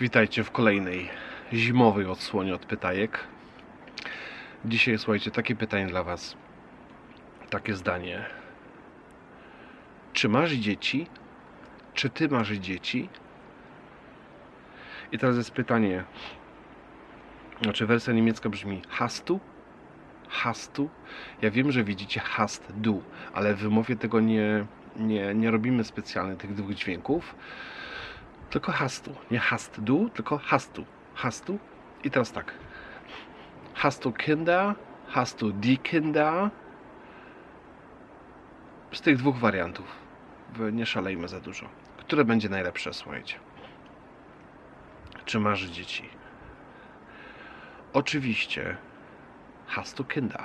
Witajcie w kolejnej zimowej odsłonie od pytajek. Dzisiaj słuchajcie, takie pytanie dla Was. Takie zdanie. Czy masz dzieci? Czy ty masz dzieci? I teraz jest pytanie. Znaczy wersja niemiecka brzmi hast du? Hast du? Ja wiem, że widzicie hast du, ale w wymowie tego nie, nie, nie robimy specjalnie tych dwóch dźwięków tylko hastu. Nie hast du, tylko hastu. Hastu. I teraz tak. Hast du Kinder? Hast du die Kinder? Z tych dwóch wariantów. Nie szalejmy za dużo. Które będzie najlepsze, słuchajcie? Czy masz dzieci? Oczywiście hast du Kinder.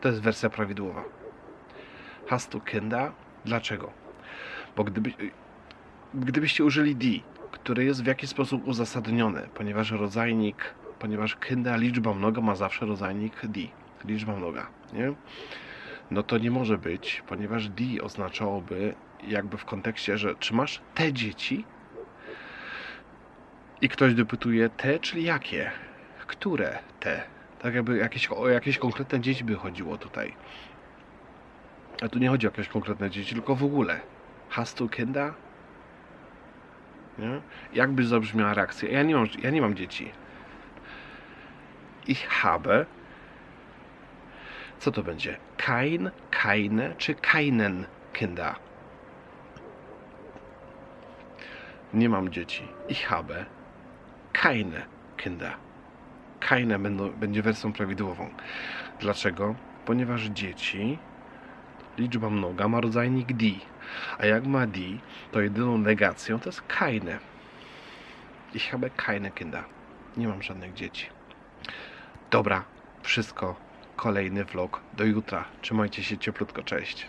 To jest wersja prawidłowa. Hast du Kinder? Dlaczego? Bo gdyby, gdybyście użyli D, które jest w jakiś sposób uzasadnione, ponieważ rodzajnik, ponieważ kinda liczba mnoga ma zawsze rodzajnik D, liczba mnoga, nie? No to nie może być, ponieważ D oznaczałoby jakby w kontekście, że czy masz te dzieci? I ktoś dopytuje te, czyli jakie? Które te? Tak jakby jakieś, o jakieś konkretne dzieci by chodziło tutaj. A tu nie chodzi o jakieś konkretne dzieci, tylko w ogóle. Hast du Kinder? Nie? Jakby zabrzmiała reakcja? Ja nie mam, ja nie mam dzieci. Ich habe. Co to będzie? Kein, keine czy keinen Kinder? Nie mam dzieci. Ich habe keine Kinder. Keine będą, będzie wersją prawidłową. Dlaczego? Ponieważ dzieci, liczba mnoga ma rodzajnik D. A jak ma D, to jedyną negacją to jest keine. Ich habe keine Kinder. Nie mam żadnych dzieci. Dobra, wszystko. Kolejny vlog do jutra. Trzymajcie się cieplutko, cześć.